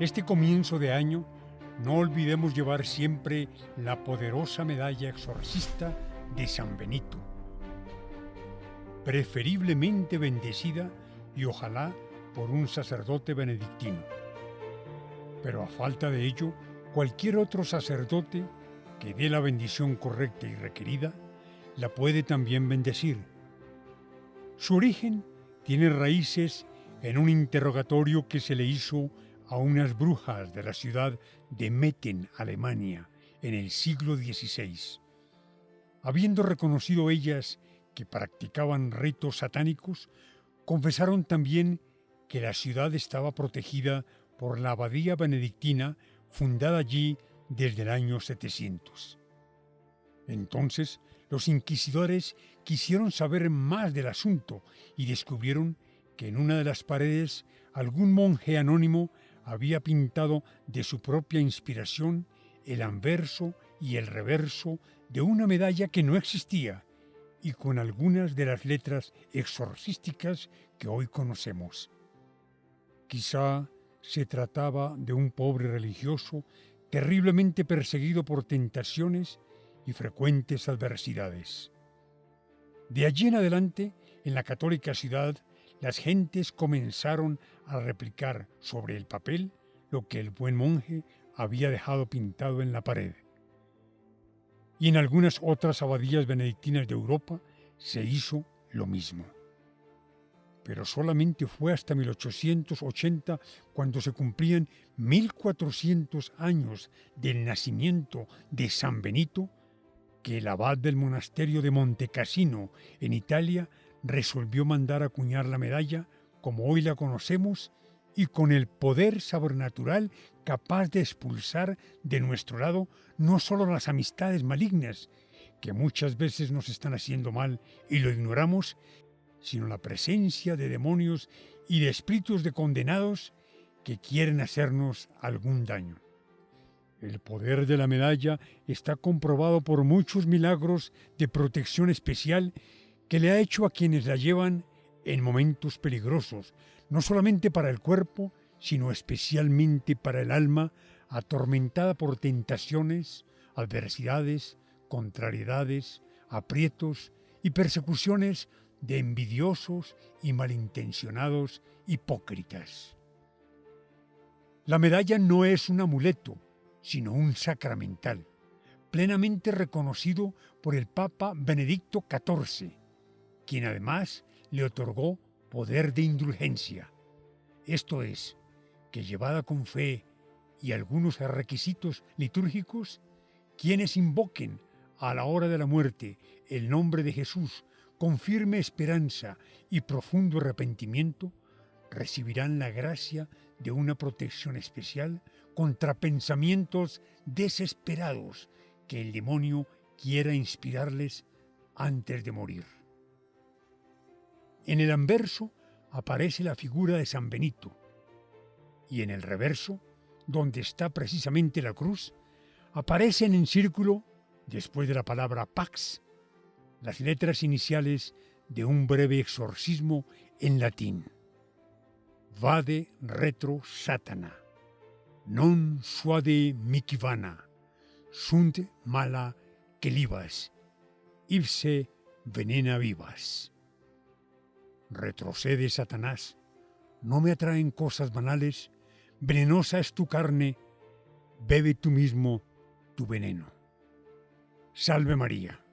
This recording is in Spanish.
Este comienzo de año, no olvidemos llevar siempre la poderosa medalla exorcista de San Benito, preferiblemente bendecida y ojalá por un sacerdote benedictino. Pero a falta de ello, cualquier otro sacerdote que dé la bendición correcta y requerida, la puede también bendecir. Su origen tiene raíces en un interrogatorio que se le hizo a unas brujas de la ciudad de Metten, Alemania, en el siglo XVI. Habiendo reconocido ellas que practicaban ritos satánicos, confesaron también que la ciudad estaba protegida por la abadía benedictina fundada allí desde el año 700. Entonces los inquisidores quisieron saber más del asunto y descubrieron que en una de las paredes algún monje anónimo había pintado de su propia inspiración el anverso y el reverso de una medalla que no existía y con algunas de las letras exorcísticas que hoy conocemos. Quizá se trataba de un pobre religioso terriblemente perseguido por tentaciones y frecuentes adversidades. De allí en adelante, en la católica ciudad, las gentes comenzaron a replicar sobre el papel lo que el buen monje había dejado pintado en la pared. Y en algunas otras abadías benedictinas de Europa se hizo lo mismo. Pero solamente fue hasta 1880 cuando se cumplían 1400 años del nacimiento de San Benito que el abad del monasterio de Montecassino en Italia resolvió mandar acuñar la medalla como hoy la conocemos y con el poder sobrenatural capaz de expulsar de nuestro lado no solo las amistades malignas, que muchas veces nos están haciendo mal y lo ignoramos, sino la presencia de demonios y de espíritus de condenados que quieren hacernos algún daño. El poder de la medalla está comprobado por muchos milagros de protección especial que le ha hecho a quienes la llevan en momentos peligrosos, no solamente para el cuerpo, sino especialmente para el alma, atormentada por tentaciones, adversidades, contrariedades, aprietos y persecuciones de envidiosos y malintencionados hipócritas. La medalla no es un amuleto, sino un sacramental, plenamente reconocido por el Papa Benedicto XIV, quien además le otorgó poder de indulgencia, esto es, que llevada con fe y algunos requisitos litúrgicos, quienes invoquen a la hora de la muerte el nombre de Jesús con firme esperanza y profundo arrepentimiento, recibirán la gracia de una protección especial contra pensamientos desesperados que el demonio quiera inspirarles antes de morir. En el anverso aparece la figura de San Benito y en el reverso, donde está precisamente la cruz, aparecen en círculo, después de la palabra pax, las letras iniciales de un breve exorcismo en latín. Vade retro satana, non suade micivana, sunt mala quelivas, ipse venena vivas. Retrocede, Satanás. No me atraen cosas banales. Venenosa es tu carne. Bebe tú mismo tu veneno. Salve María.